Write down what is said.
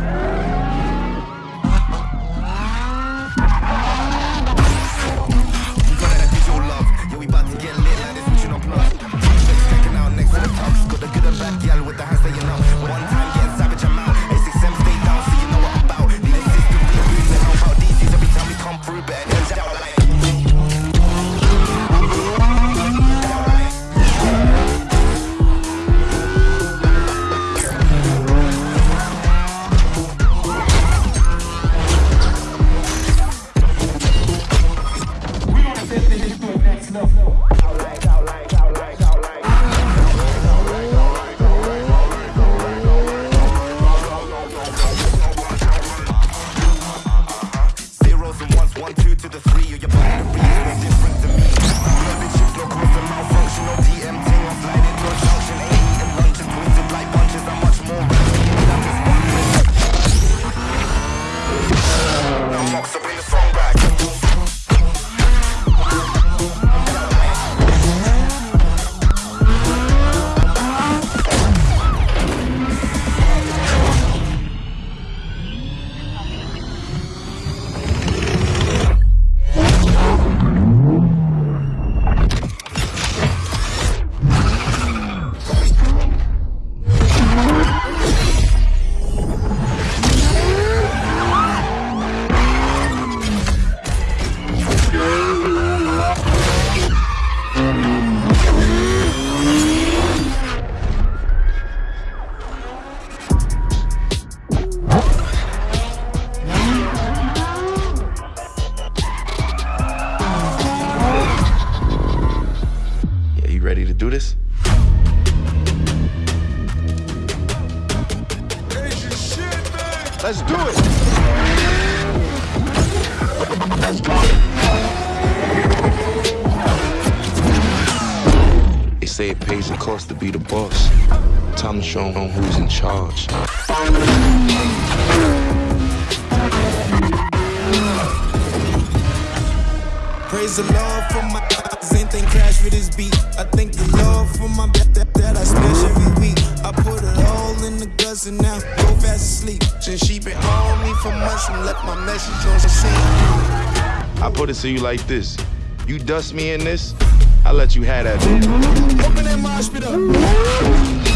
Wow. Ready to do this? Let's do it. They say it pays the cost to be the boss. Time to show 'em who's in charge. Praise the Lord for my anything crash with this beat. I thank the Lord for my that, that, that I smash every week. I put it all in the guts and now go fast asleep. Since she been on me for months and left my message on the scene. I put it to you like this. You dust me in this, I let you have that. Open that mosh pit up.